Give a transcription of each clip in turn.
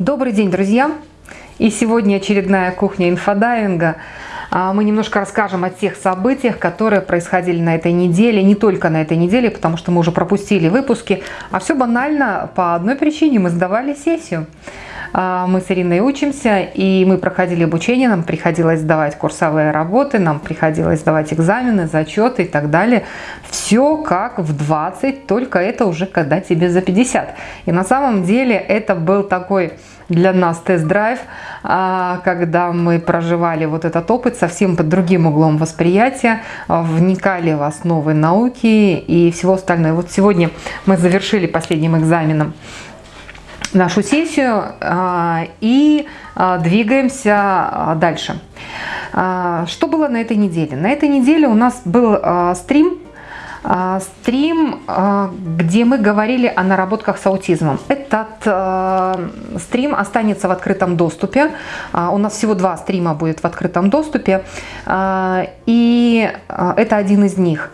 Добрый день, друзья! И сегодня очередная кухня инфодайвинга. А, мы немножко расскажем о тех событиях, которые происходили на этой неделе, не только на этой неделе, потому что мы уже пропустили выпуски, а все банально по одной причине, мы сдавали сессию. А, мы с Ириной учимся, и мы проходили обучение, нам приходилось сдавать курсовые работы, нам приходилось сдавать экзамены, зачеты и так далее. Все как в 20, только это уже когда тебе за 50. И на самом деле это был такой для нас тест-драйв, а, когда мы проживали вот этот опыт совсем под другим углом восприятия, вникали в основы науки и всего остального. Вот сегодня мы завершили последним экзаменом нашу сессию а, и а, двигаемся а, дальше. Что было на этой неделе? На этой неделе у нас был стрим, стрим, где мы говорили о наработках с аутизмом. Этот стрим останется в открытом доступе. У нас всего два стрима будет в открытом доступе. И это один из них.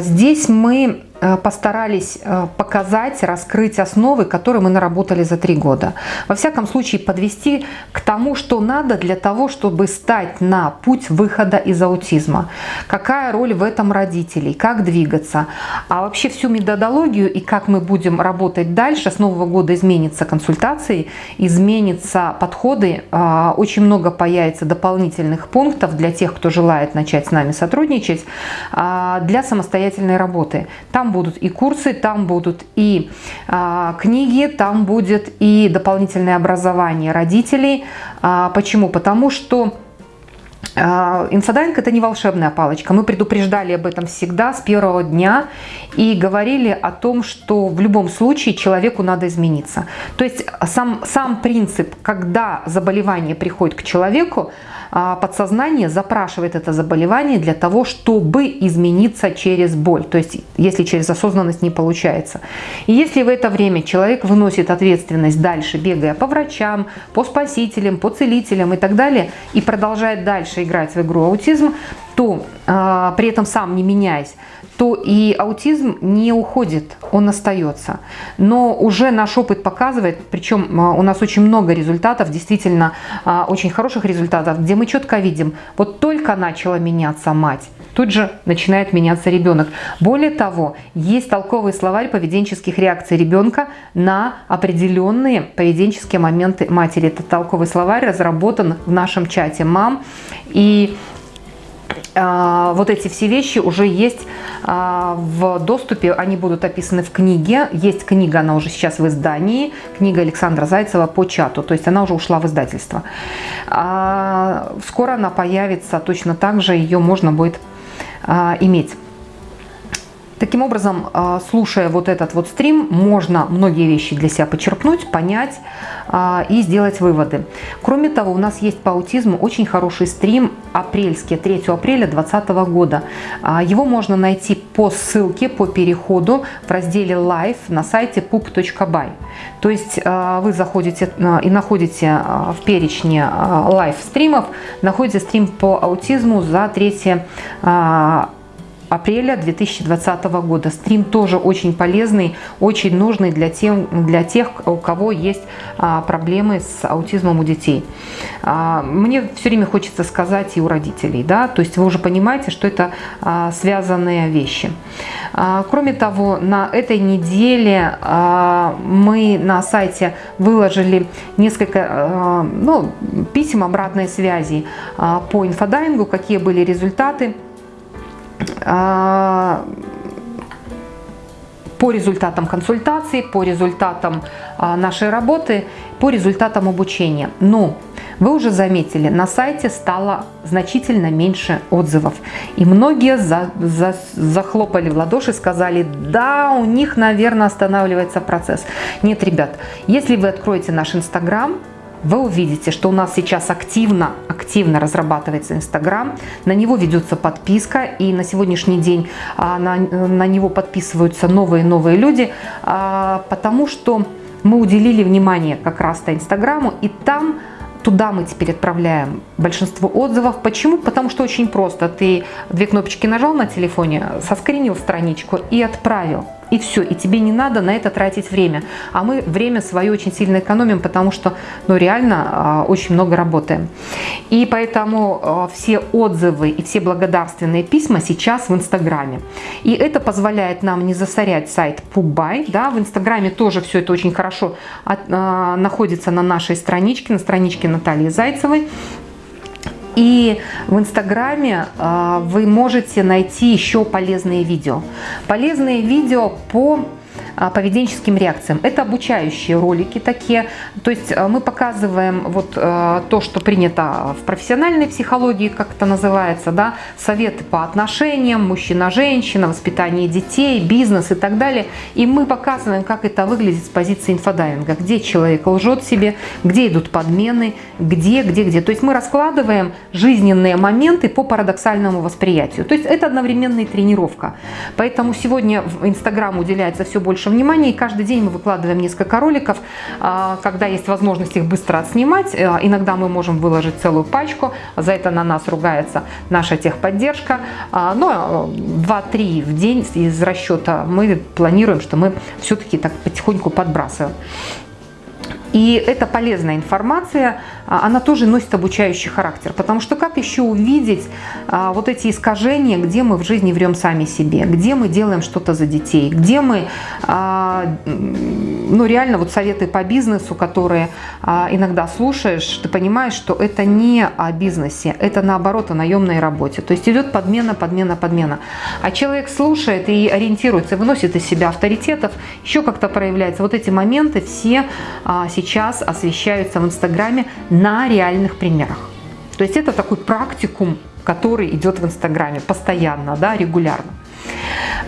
Здесь мы постарались э, показать, раскрыть основы, которые мы наработали за три года. Во всяком случае, подвести к тому, что надо для того, чтобы стать на путь выхода из аутизма. Какая роль в этом родителей, как двигаться. А вообще всю методологию и как мы будем работать дальше. С нового года изменится консультации, изменятся подходы. А, очень много появится дополнительных пунктов для тех, кто желает начать с нами сотрудничать, для самостоятельной работы. Там будут и курсы, там будут и а, книги, там будет и дополнительное образование родителей. А, почему? Потому что а, Инфодайинг – это не волшебная палочка. Мы предупреждали об этом всегда с первого дня и говорили о том, что в любом случае человеку надо измениться. То есть сам, сам принцип, когда заболевание приходит к человеку, подсознание запрашивает это заболевание для того, чтобы измениться через боль. То есть, если через осознанность не получается. И если в это время человек выносит ответственность дальше, бегая по врачам, по спасителям, по целителям и так далее, и продолжает дальше играть в игру аутизм, то э, при этом сам не меняясь, то и аутизм не уходит, он остается. Но уже наш опыт показывает, причем у нас очень много результатов, действительно очень хороших результатов, где мы четко видим, вот только начала меняться мать, тут же начинает меняться ребенок. Более того, есть толковый словарь поведенческих реакций ребенка на определенные поведенческие моменты матери. Этот толковый словарь разработан в нашем чате мам. И а, вот эти все вещи уже есть а, в доступе, они будут описаны в книге. Есть книга, она уже сейчас в издании, книга Александра Зайцева по чату, то есть она уже ушла в издательство. А, скоро она появится, точно так же ее можно будет иметь. Таким образом, а, слушая вот этот вот стрим, можно многие вещи для себя почерпнуть, понять а, и сделать выводы. Кроме того, у нас есть по аутизму очень хороший стрим апрельский, 3 апреля 2020 года. А, его можно найти по ссылке, по переходу в разделе Live на сайте pup.by. То есть вы заходите и находите в перечне live стримов, находите стрим по аутизму за 3 апреля 2020 года. Стрим тоже очень полезный, очень нужный для, тем, для тех, у кого есть а, проблемы с аутизмом у детей. А, мне все время хочется сказать и у родителей, да, то есть вы уже понимаете, что это а, связанные вещи. А, кроме того, на этой неделе а, мы на сайте выложили несколько а, ну, писем обратной связи а, по инфодайвингу, какие были результаты. А, по результатам консультаций, по результатам а, нашей работы, по результатам обучения. Но вы уже заметили, на сайте стало значительно меньше отзывов. И многие за, за, захлопали в ладоши, сказали, да, у них, наверное, останавливается процесс. Нет, ребят, если вы откроете наш Инстаграм, вы увидите, что у нас сейчас активно, активно разрабатывается Инстаграм, на него ведется подписка, и на сегодняшний день а, на, на него подписываются новые-новые люди, а, потому что мы уделили внимание как раз-то Инстаграму, и там Туда мы теперь отправляем большинство отзывов. Почему? Потому что очень просто. Ты две кнопочки нажал на телефоне, соскринил страничку и отправил. И все, и тебе не надо на это тратить время. А мы время свое очень сильно экономим, потому что, ну, реально а, очень много работаем. И поэтому а, все отзывы и все благодарственные письма сейчас в Инстаграме. И это позволяет нам не засорять сайт Пубай, да, в Инстаграме тоже все это очень хорошо от, а, находится на нашей страничке, на страничке Натальи Зайцевой. И в Инстаграме э, вы можете найти еще полезные видео. Полезные видео по а, поведенческим реакциям. Это обучающие ролики такие, то есть а, мы показываем вот а, то, что принято в профессиональной психологии, как это называется, да, советы по отношениям, мужчина-женщина, воспитание детей, бизнес и так далее. И мы показываем, как это выглядит с позиции инфодайвинга, где человек лжет себе, где идут подмены, где, где, где. То есть мы раскладываем жизненные моменты по парадоксальному восприятию. То есть это одновременная тренировка. Поэтому сегодня в Инстаграм уделяется все больше внимания. И каждый день мы выкладываем несколько роликов. А, когда есть возможность их быстро отснимать, э, иногда мы можем выложить целую пачку. За это на нас ругается наша техподдержка. А, но 2-3 в день из расчета мы планируем, что мы все-таки так потихоньку подбрасываем. И это полезная информация, а, она тоже носит обучающий характер. Потому что как еще увидеть а, вот эти искажения, где мы в жизни врем сами себе, где мы делаем что-то за детей, где мы, а, ну реально вот советы по бизнесу, которые иногда слушаешь, ты понимаешь, что это не о бизнесе, это наоборот о наемной работе. То есть идет подмена, подмена, подмена. А человек слушает и ориентируется, выносит из себя авторитетов, еще как-то проявляется. Вот эти моменты все сейчас сейчас освещаются в Инстаграме на реальных примерах. То есть это такой практикум, который идет в Инстаграме постоянно, да, регулярно.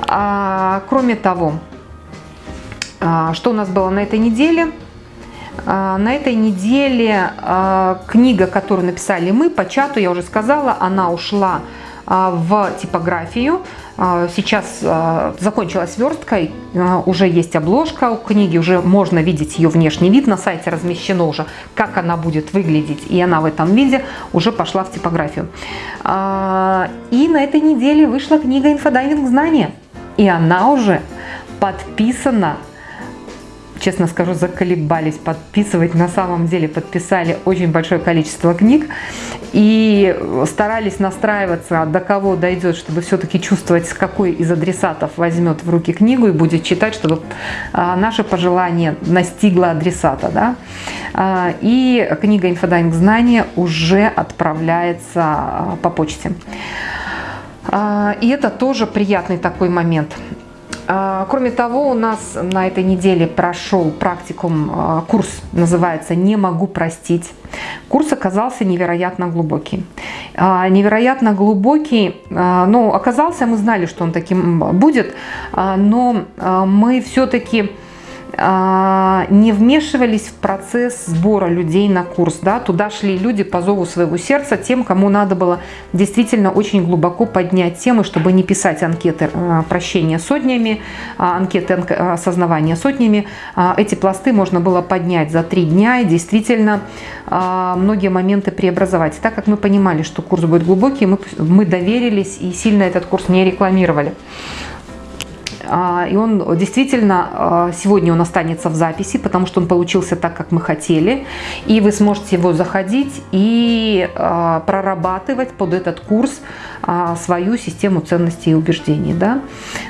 А, кроме того, а, что у нас было на этой неделе? А, на этой неделе а, книга, которую написали мы по чату, я уже сказала, она ушла а, в типографию. А, сейчас а, закончилась верстка, уже есть обложка у книги, уже можно видеть ее внешний вид. На сайте размещено уже, как она будет выглядеть, и она в этом виде уже пошла в типографию. И на этой неделе вышла книга «Инфодайвинг знания», и она уже подписана честно скажу, заколебались подписывать. На самом деле подписали очень большое количество книг и старались настраиваться, до кого дойдет, чтобы все-таки чувствовать, с какой из адресатов возьмет в руки книгу и будет читать, чтобы а, наше пожелание настигло адресата. Да? А, и книга «Инфодайвинг знания» уже отправляется а, по почте. И это тоже приятный такой момент. А, кроме того, у нас на этой неделе прошел практикум, а, курс называется «Не могу простить». Курс оказался невероятно глубокий. А, невероятно глубокий, ну, оказался, мы знали, что он таким будет, но мы все-таки не вмешивались в процесс сбора людей на курс. Да? Туда шли люди по зову своего сердца, тем, кому надо было действительно очень глубоко поднять темы, чтобы не писать анкеты а, прощения сотнями, а, анкеты осознавания сотнями. Эти пласты можно было поднять за три дня и действительно многие моменты преобразовать. Так как мы понимали, что курс будет глубокий, мы, мы доверились и сильно этот курс не рекламировали. А, и он действительно, а, сегодня он останется в записи, потому что он получился так, как мы хотели. И вы сможете его заходить и а, прорабатывать под этот курс свою систему ценностей и убеждений. Да?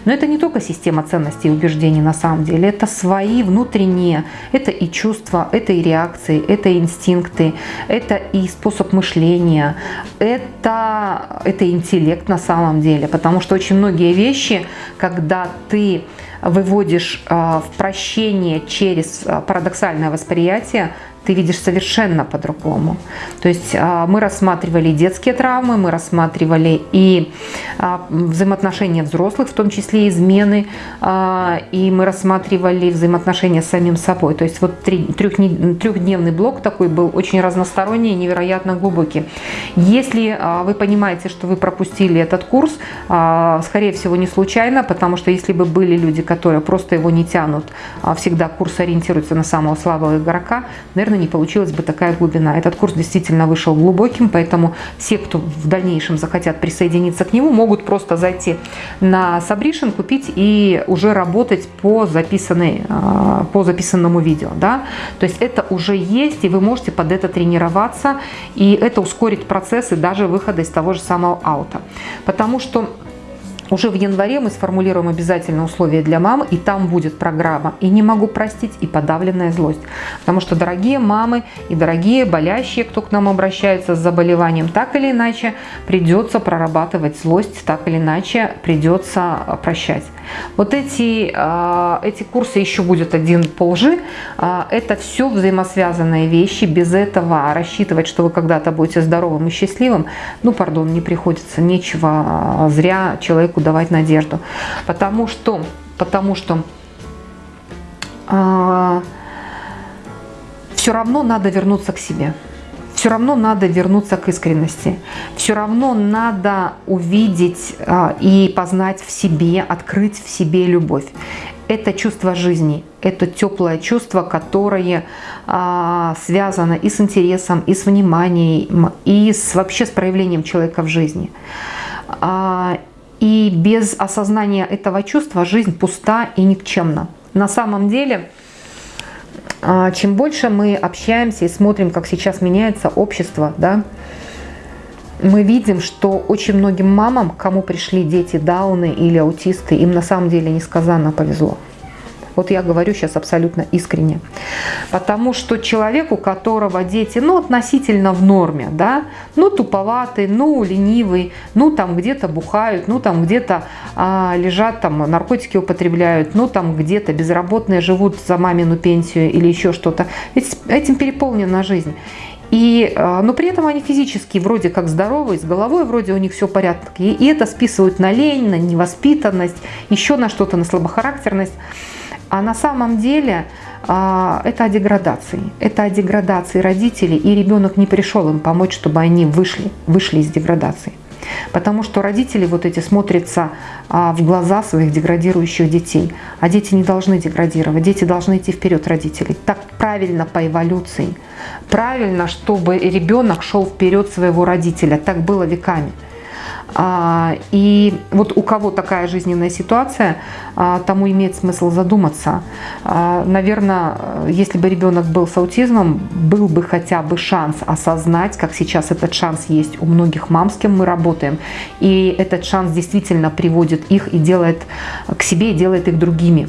Но это не только система ценностей и убеждений на самом деле, это свои внутренние, это и чувства, это и реакции, это и инстинкты, это и способ мышления, это, это интеллект на самом деле, потому что очень многие вещи, когда ты выводишь а, в прощение через а, парадоксальное восприятие, ты видишь совершенно по-другому. То есть а, мы рассматривали детские травмы, мы рассматривали и взаимоотношения взрослых, в том числе измены, и мы рассматривали взаимоотношения с самим собой. То есть вот трехдневный блок такой был очень разносторонний, невероятно глубокий. Если вы понимаете, что вы пропустили этот курс, скорее всего не случайно, потому что если бы были люди, которые просто его не тянут, а всегда курс ориентируется на самого слабого игрока, наверное, не получилась бы такая глубина. Этот курс действительно вышел глубоким, поэтому все, кто в дальнейшем захотят присоединиться к нему, могут просто зайти на Сабришин, купить и уже работать по, записанной, а, по записанному видео. Да? То есть это уже есть, и вы можете под это тренироваться, и это ускорит процессы даже выхода из того же самого аута. Потому что уже в январе мы сформулируем обязательно условия для мамы, и там будет программа «И не могу простить» и «Подавленная злость». Потому что, дорогие мамы и дорогие болящие, кто к нам обращается с заболеванием, так или иначе придется прорабатывать злость, так или иначе придется прощать. Вот эти, а, эти курсы, еще будет один по лжи, а, это все взаимосвязанные вещи. Без этого рассчитывать, что вы когда-то будете здоровым и счастливым, ну, пардон, не приходится, нечего а, зря человеку давать надежду. Потому что, потому что все равно надо вернуться к себе все равно надо вернуться к искренности. Все равно надо увидеть а, и познать в себе, открыть в себе любовь. Это чувство жизни, это теплое чувство, которое а, связано и с интересом, и с вниманием, и с, вообще с проявлением человека в жизни. А, и без осознания этого чувства жизнь пуста и никчемна. На самом деле а, чем больше мы общаемся и смотрим, как сейчас меняется общество, да, мы видим, что очень многим мамам, кому пришли дети дауны или аутисты, им на самом деле несказанно повезло. Вот я говорю сейчас абсолютно искренне. Потому что человек, у которого дети, ну, относительно в норме, да, ну, туповатый, ну, ленивый, ну, там где-то бухают, ну, там где-то а, лежат, там, наркотики употребляют, ну, там где-то безработные живут за мамину пенсию или еще что-то. Этим переполнена жизнь. И, а, но при этом они физически вроде как здоровые, с головой вроде у них все в порядке. И это списывают на лень, на невоспитанность, еще на что-то, на слабохарактерность. А на самом деле а, это о деградации. Это о деградации родителей, и ребенок не пришел им помочь, чтобы они вышли, вышли из деградации. Потому что родители вот эти смотрятся а, в глаза своих деградирующих детей. А дети не должны деградировать, дети должны идти вперед родителей. Так правильно по эволюции. Правильно, чтобы ребенок шел вперед своего родителя. Так было веками. А, и вот у кого такая жизненная ситуация, а, тому имеет смысл задуматься. А, Наверное, если бы ребенок был с аутизмом, был бы хотя бы шанс осознать, как сейчас этот шанс есть у многих мам, с кем мы работаем. И этот шанс действительно приводит их и делает к себе, и делает их другими.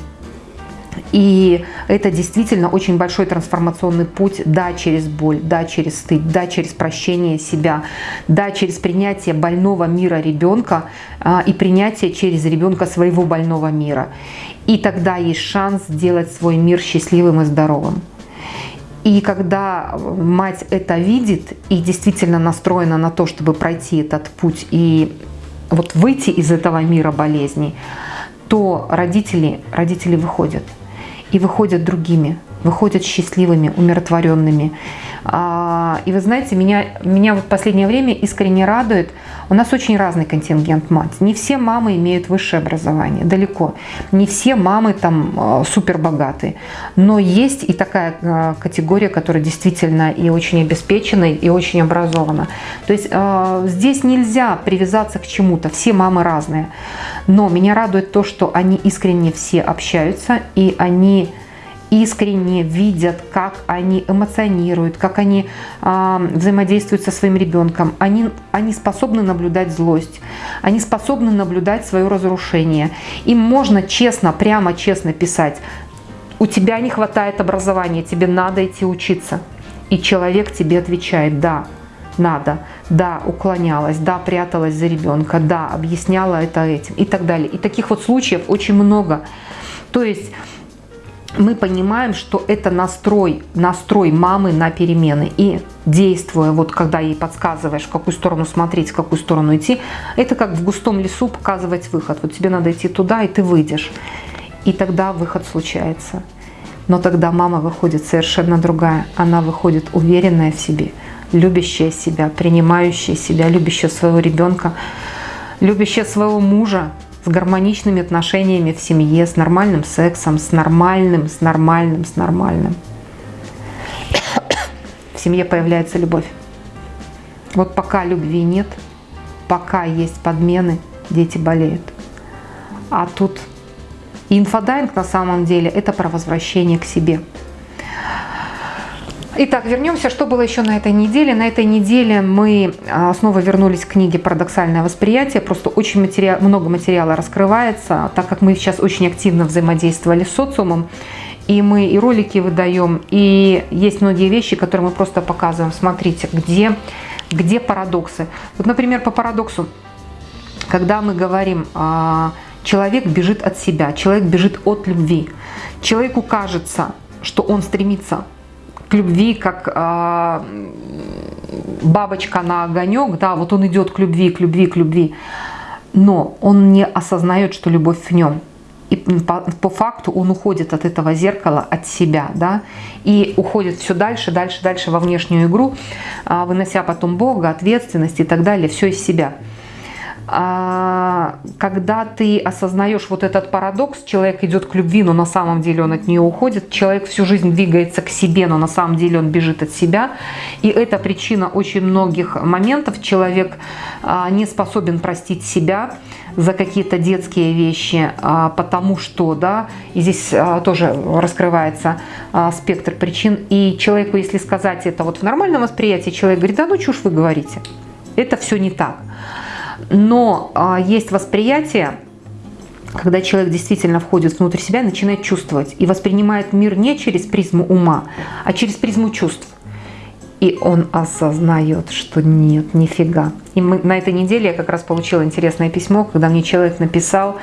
И это действительно очень большой трансформационный путь, да, через боль, да, через стыд, да, через прощение себя, да, через принятие больного мира ребенка а, и принятие через ребенка своего больного мира. И тогда есть шанс сделать свой мир счастливым и здоровым. И когда мать это видит и действительно настроена на то, чтобы пройти этот путь и вот выйти из этого мира болезней, то родители, родители выходят и выходят другими, выходят счастливыми, умиротворенными. А, и вы знаете, меня, меня в последнее время искренне радует, у нас очень разный контингент мать. Не все мамы имеют высшее образование, далеко. Не все мамы там а, супер богатые. Но есть и такая а, категория, которая действительно и очень обеспечена, и очень образована. То есть здесь нельзя привязаться к чему-то, все мамы разные. Но меня радует то, что они искренне все общаются, и они искренне видят, как они эмоционируют, как они э, взаимодействуют со своим ребенком. Они, они способны наблюдать злость, они способны наблюдать свое разрушение. Им можно честно, прямо честно писать, у тебя не хватает образования, тебе надо идти учиться. И человек тебе отвечает, да, надо, да, уклонялась, да, пряталась за ребенка, да, объясняла это этим и так далее. И таких вот случаев очень много. То есть мы понимаем, что это настрой, настрой мамы на перемены. И действуя, вот когда ей подсказываешь, в какую сторону смотреть, в какую сторону идти, это как в густом лесу показывать выход. Вот тебе надо идти туда, и ты выйдешь. И тогда выход случается. Но тогда мама выходит совершенно другая. Она выходит уверенная в себе, любящая себя, принимающая себя, любящая своего ребенка, любящая своего мужа, с гармоничными отношениями в семье, с нормальным сексом, с нормальным, с нормальным, с нормальным. В семье появляется любовь. Вот пока любви нет, пока есть подмены, дети болеют. А тут инфодайвинг на самом деле это про возвращение к себе. Итак, вернемся, что было еще на этой неделе. На этой неделе мы а, снова вернулись к книге «Парадоксальное восприятие». Просто очень материал, много материала раскрывается, так как мы сейчас очень активно взаимодействовали с социумом. И мы и ролики выдаем, и есть многие вещи, которые мы просто показываем. Смотрите, где, где парадоксы. Вот, например, по парадоксу, когда мы говорим, а, человек бежит от себя, человек бежит от любви. Человеку кажется, что он стремится к любви, как э, бабочка на огонек, да, вот он идет к любви, к любви, к любви, но он не осознает, что любовь в нем. И по, по факту он уходит от этого зеркала, от себя, да, и уходит все дальше, дальше, дальше во внешнюю игру, э, вынося потом Бога, ответственность и так далее, все из себя. А, когда ты осознаешь вот этот парадокс, человек идет к любви, но на самом деле он от нее уходит, человек всю жизнь двигается к себе, но на самом деле он бежит от себя, и это причина очень многих моментов. Человек а, не способен простить себя за какие-то детские вещи, а, потому что, да, и здесь тоже раскрывается спектр причин, и человеку, если сказать это вот в нормальном восприятии, человек говорит, да ну чушь вы говорите, это все не так. Но а, есть восприятие, когда человек действительно входит внутрь себя, начинает чувствовать и воспринимает мир не через призму ума, а через призму чувств. И он осознает, что нет, нифига. И мы, на этой неделе я как раз получила интересное письмо, когда мне человек написал,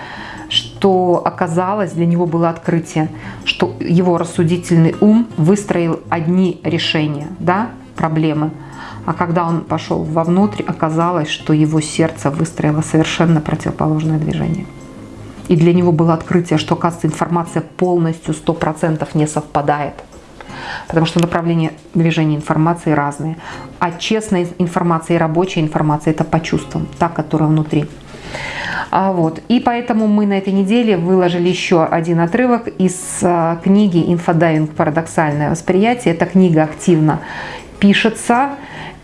что оказалось, для него было открытие, что его рассудительный ум выстроил одни решения, да, проблемы, а когда он пошел вовнутрь, оказалось, что его сердце выстроило совершенно противоположное движение. И для него было открытие, что, оказывается, информация полностью 100% не совпадает. Потому что направления движения информации разные. А честная информация и рабочая информация – это по чувствам, та, которая внутри. А вот. И поэтому мы на этой неделе выложили еще один отрывок из а, книги «Инфодайвинг. Парадоксальное восприятие». Эта книга активно пишется.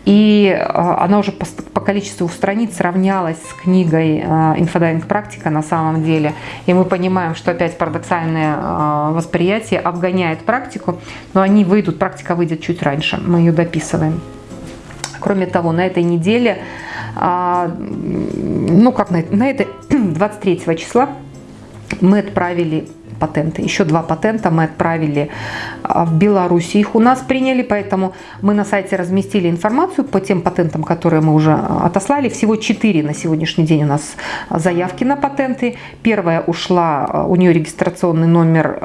И а, она уже по, количеству страниц сравнялась с книгой а, «Инфодайвинг практика» на самом деле. И мы понимаем, что опять парадоксальное а, восприятие обгоняет практику, но они выйдут, практика выйдет чуть раньше, мы ее дописываем. Кроме того, на этой неделе, ну как на, на этой 23 числа мы отправили патенты. Еще два патента мы отправили а, в Беларусь. Их у нас приняли, поэтому мы на сайте разместили информацию по тем патентам, которые мы уже а, отослали. Всего четыре на сегодняшний день у нас заявки на патенты. Первая ушла, а, у нее регистрационный номер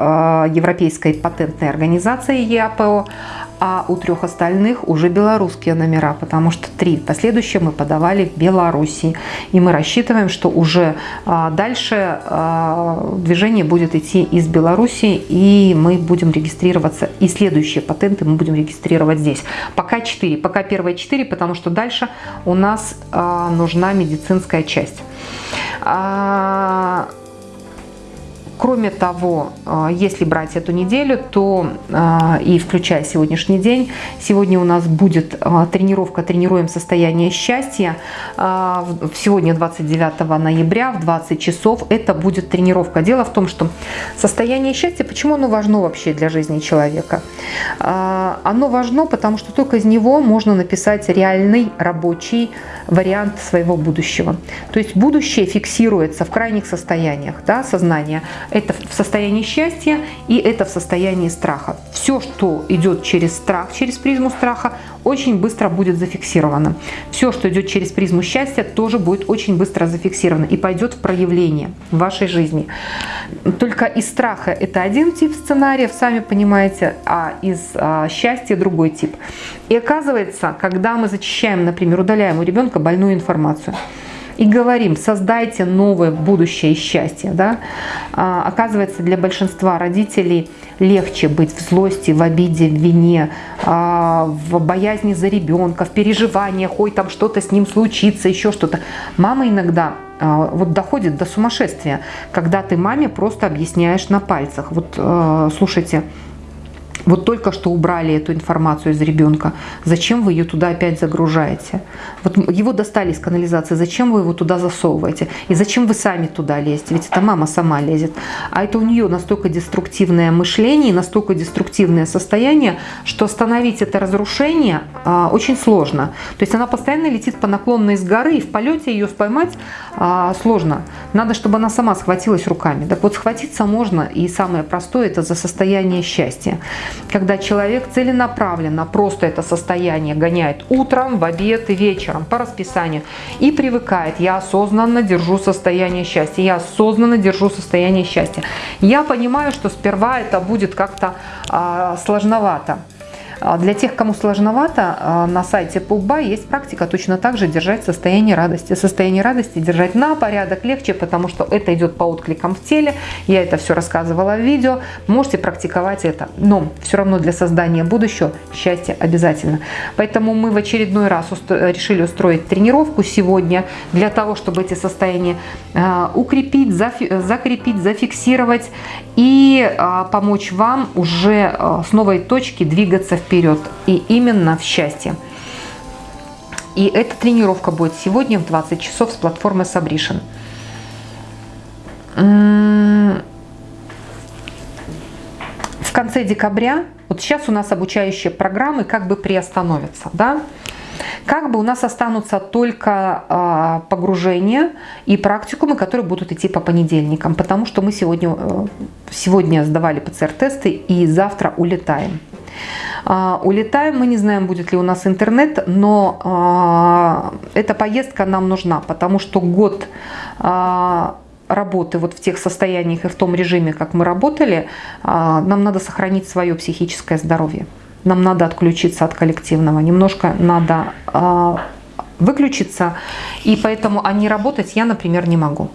Европейской патентной организации ЕАПО, а у трех остальных уже белорусские номера, потому что три последующие мы подавали в Беларуси. И мы рассчитываем, что уже а, дальше а, движение будет идти из Беларуси, и мы будем регистрироваться, и следующие патенты мы будем регистрировать здесь. Пока 4, пока первые 4, потому что дальше у нас а, нужна медицинская часть. Кроме того, а, если брать эту неделю, то а, и включая сегодняшний день, сегодня у нас будет а, тренировка «Тренируем состояние счастья». Сегодня 29 ноября в 20 часов это будет тренировка. Дело в том, что состояние счастья, почему оно важно вообще для жизни человека? Оно важно, потому что только из него можно написать реальный рабочий вариант своего будущего. То есть будущее фиксируется в крайних состояниях да, сознания – это в состоянии счастья и это в состоянии страха. Все, что идет через страх, через призму страха, очень быстро будет зафиксировано. Все, что идет через призму счастья, тоже будет очень быстро зафиксировано и пойдет в проявление в вашей жизни. Только из страха это один тип сценариев, сами понимаете, а из а, счастья другой тип. И оказывается, когда мы зачищаем, например, удаляем у ребенка больную информацию, и говорим, создайте новое будущее и счастье. Да? А, оказывается, для большинства родителей легче быть в злости, в обиде, в вине, а, в боязни за ребенка, в переживаниях, ой, там что-то с ним случится, еще что-то. Мама иногда а, вот доходит до сумасшествия, когда ты маме просто объясняешь на пальцах. Вот а, слушайте, вот только что убрали эту информацию из ребенка. Зачем вы ее туда опять загружаете? Вот его достали из канализации. Зачем вы его туда засовываете? И зачем вы сами туда лезете? Ведь это мама сама лезет. А это у нее настолько деструктивное мышление, настолько деструктивное состояние, что остановить это разрушение а, очень сложно. То есть она постоянно летит по наклонной из горы, и в полете ее поймать а, сложно. Надо, чтобы она сама схватилась руками. Так вот, схватиться можно, и самое простое – это за состояние счастья когда человек целенаправленно просто это состояние гоняет утром, в обед и вечером по расписанию и привыкает. Я осознанно держу состояние счастья, я осознанно держу состояние счастья. Я понимаю, что сперва это будет как-то а, сложновато. А для тех, кому сложновато, а, на сайте Пуба есть практика точно так же держать состояние радости. Состояние радости держать на порядок легче, потому что это идет по откликам в теле. Я это все рассказывала в видео. Можете практиковать это. Но все равно для создания будущего счастье обязательно. Поэтому мы в очередной раз решили устроить тренировку сегодня для того, чтобы эти состояния а, укрепить, закрепить, зафиксировать и помочь вам уже с новой точки двигаться вперед вперед и именно в счастье. И эта тренировка будет сегодня в 20 часов с платформы Sabrition. В конце декабря, вот сейчас у нас обучающие программы как бы приостановятся, да, как бы у нас останутся только э, погружения и практикумы, которые будут идти по понедельникам, потому что мы сегодня, э, сегодня сдавали ПЦР-тесты и завтра улетаем. А, улетаем, мы не знаем, будет ли у нас интернет, но а, эта поездка нам нужна, потому что год а, работы вот в тех состояниях и в том режиме, как мы работали, нам надо сохранить свое психическое здоровье. Нам надо отключиться от коллективного, немножко надо выключиться, и поэтому не работать я, например, не могу.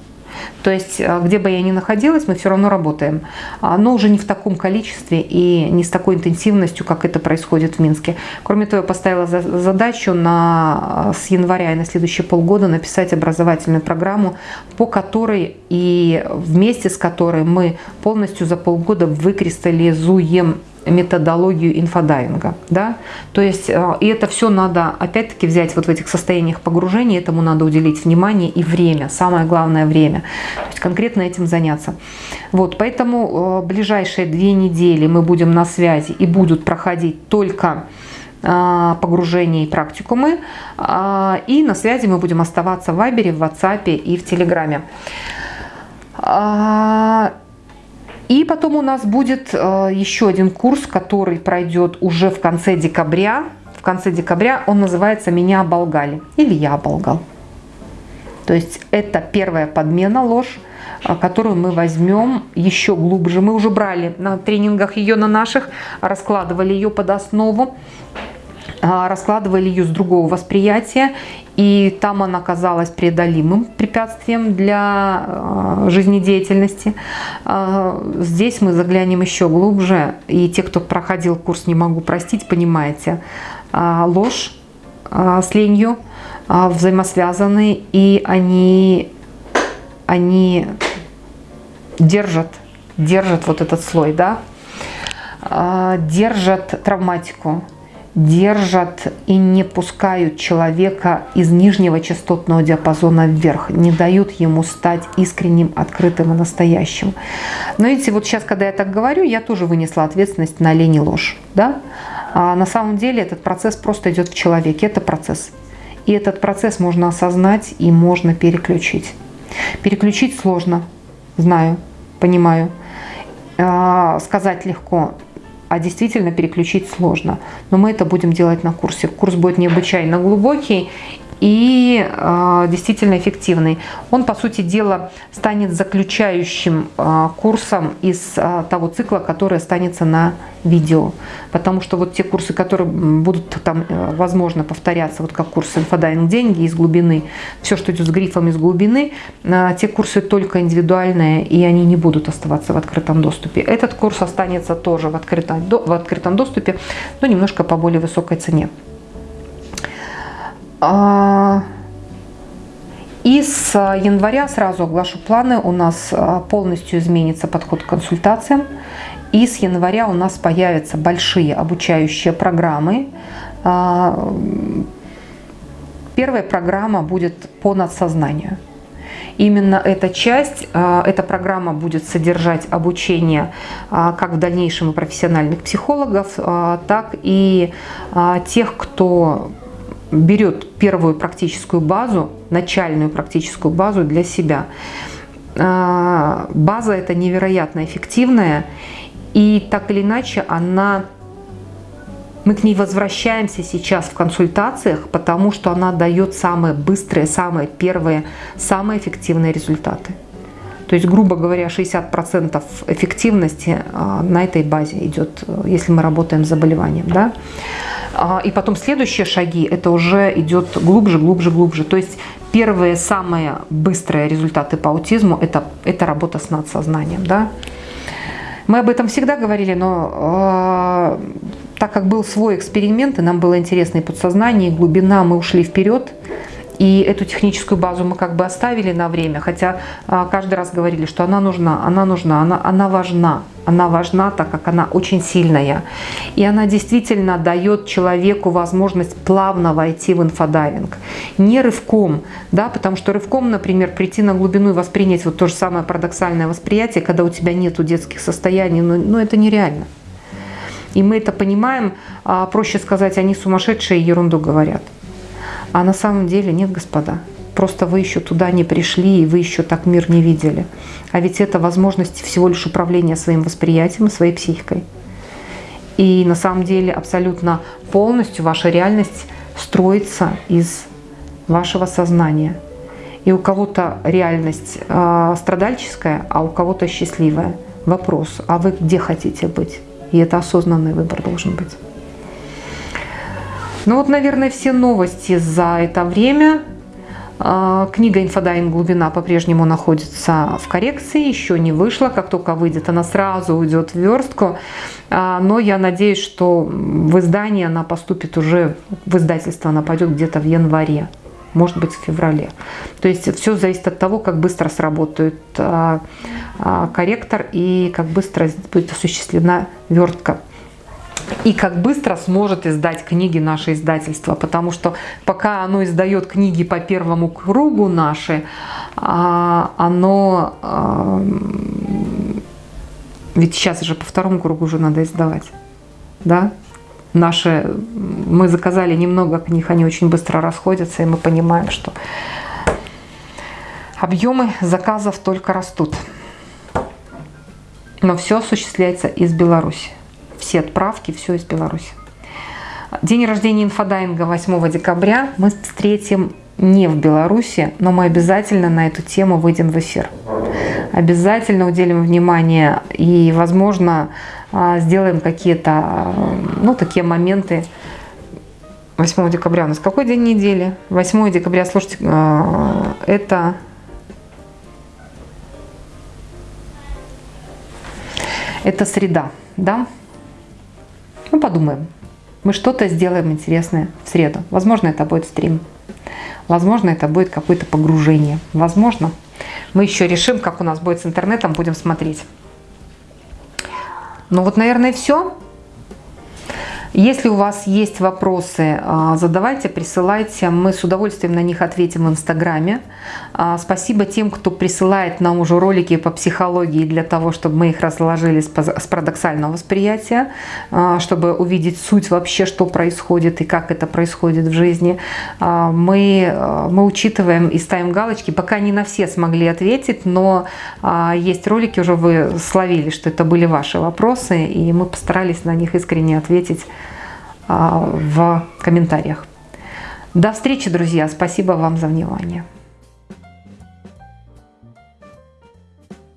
То есть, э, где бы я ни находилась, мы все равно работаем. Но уже не в таком количестве и не с такой интенсивностью, как это происходит в Минске. Кроме того, я поставила задачу на, э, с января и на следующие полгода написать образовательную программу, по которой и вместе с которой мы полностью за полгода выкристаллизуем методологию инфодайинга. Да? То есть, э, и это все надо, опять-таки, взять вот в этих состояниях погружения, этому надо уделить внимание и время, самое главное время. То есть, конкретно этим заняться. Вот, поэтому э, ближайшие две недели мы будем на связи и будут проходить только э, погружения и практикумы. И на связи мы будем оставаться в Вайбере, в WhatsApp и в Телеграме. И потом у нас будет э, еще один курс, который пройдет уже в конце декабря. В конце декабря он называется «Меня оболгали» или «Я оболгал». То есть это первая подмена, ложь, э, которую мы возьмем еще глубже. Мы уже брали на тренингах ее на наших, раскладывали ее под основу. А, раскладывали ее с другого восприятия, и там она казалась преодолимым препятствием для а, жизнедеятельности. А, здесь мы заглянем еще глубже, и те, кто проходил курс «Не могу простить», понимаете, ложь с ленью взаимосвязаны, и они, они держат, держат вот этот слой, да, держат травматику, держат и не пускают человека из нижнего частотного диапазона вверх, не дают ему стать искренним, открытым и настоящим. Но видите, вот сейчас, когда я так говорю, я тоже вынесла ответственность на лень и ложь. Да? А на самом деле этот процесс просто идет в человеке, это процесс. И этот процесс можно осознать и можно переключить. Переключить сложно, знаю, понимаю. А, сказать легко, а действительно переключить сложно. Но мы это будем делать на курсе. Курс будет необычайно глубокий и э, действительно эффективный. Он, по сути дела, станет заключающим э, курсом из э, того цикла, который останется на видео. Потому что вот те курсы, которые будут там, э, возможно, повторяться, вот как курс инфодайвинг деньги из глубины, все, что идет с грифом из глубины, э, те курсы только индивидуальные, и они не будут оставаться в открытом доступе. Этот курс останется тоже в открытом, в открытом доступе, но немножко по более высокой цене. А, и с января, сразу оглашу планы, у нас а, полностью изменится подход к консультациям. И с января у нас появятся большие обучающие программы. А, первая программа будет по надсознанию. Именно эта часть, эта программа будет содержать обучение как в дальнейшем и профессиональных психологов, так и тех, кто берет первую практическую базу, начальную практическую базу для себя. А, база это невероятно эффективная, и так или иначе она мы к ней возвращаемся сейчас в консультациях, потому что она дает самые быстрые, самые первые, самые эффективные результаты. То есть, грубо говоря, 60% эффективности а, на этой базе идет, если мы работаем с заболеванием. Да? А, и потом следующие шаги, это уже идет глубже, глубже, глубже. То есть первые самые быстрые результаты по аутизму это, это работа с надсознанием. Да? Мы об этом всегда говорили, но э, так как был свой эксперимент, и нам было интересно и подсознание, и глубина, мы ушли вперед. И эту техническую базу мы как бы оставили на время, хотя а, каждый раз говорили, что она нужна, она нужна, она, она важна. Она важна, так как она очень сильная. И она действительно дает человеку возможность плавно войти в инфодайвинг. Не рывком, да, потому что рывком, например, прийти на глубину и воспринять вот то же самое парадоксальное восприятие, когда у тебя нету детских состояний, ну, ну это нереально. И мы это понимаем, а проще сказать, они сумасшедшие ерунду говорят. А на самом деле нет, господа. Просто вы еще туда не пришли, и вы еще так мир не видели. А ведь это возможность всего лишь управления своим восприятием и своей психикой. И на самом деле абсолютно полностью ваша реальность строится из вашего сознания. И у кого-то реальность э, страдальческая, а у кого-то счастливая. Вопрос, а вы где хотите быть? И это осознанный выбор должен быть. Ну вот, наверное, все новости за это время. А, книга «Инфодайвинг. Глубина» по-прежнему находится в коррекции, еще не вышла. Как только выйдет, она сразу уйдет в верстку. А, но я надеюсь, что в издание она поступит уже, в издательство она пойдет где-то в январе, может быть, в феврале. То есть все зависит от того, как быстро сработает а, корректор и как быстро будет осуществлена вертка и как быстро сможет издать книги наше издательство, потому что пока оно издает книги по первому кругу наши, а, оно... А, ведь сейчас же по второму кругу уже надо издавать, да? Наши, мы заказали немного книг, они очень быстро расходятся, и мы понимаем, что объемы заказов только растут. Но все осуществляется из Беларуси все отправки, все из Беларуси. День рождения инфодайинга 8 декабря мы встретим не в Беларуси, но мы обязательно на эту тему выйдем в эфир. Обязательно уделим внимание и, возможно, а, сделаем какие-то, а, ну, такие моменты 8 декабря. У нас какой день недели? 8 декабря, слушайте, а, это... Это среда, да? Ну, подумаем. Мы что-то сделаем интересное в среду. Возможно, это будет стрим. Возможно, это будет какое-то погружение. Возможно. Мы еще решим, как у нас будет с интернетом, будем смотреть. Ну вот, наверное, все. Если у вас есть вопросы, а, задавайте, присылайте. Мы с удовольствием на них ответим в Инстаграме. А, спасибо тем, кто присылает нам уже ролики по психологии для того, чтобы мы их разложили с парадоксального восприятия, а, чтобы увидеть суть вообще, что происходит и как это происходит в жизни. Мы, мы учитываем и ставим галочки. Пока не на все смогли ответить, но есть ролики, уже вы словили, что это были ваши вопросы, и мы постарались на них искренне ответить в комментариях. До встречи, друзья. Спасибо вам за внимание.